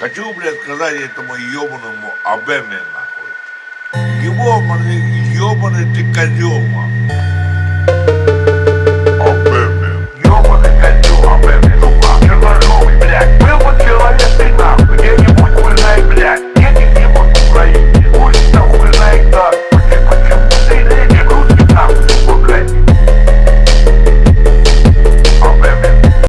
Хочу, блядь, сказать этому ебаному Абеме, нахуй. Его, блядь, ебаный ты козел, нахуй.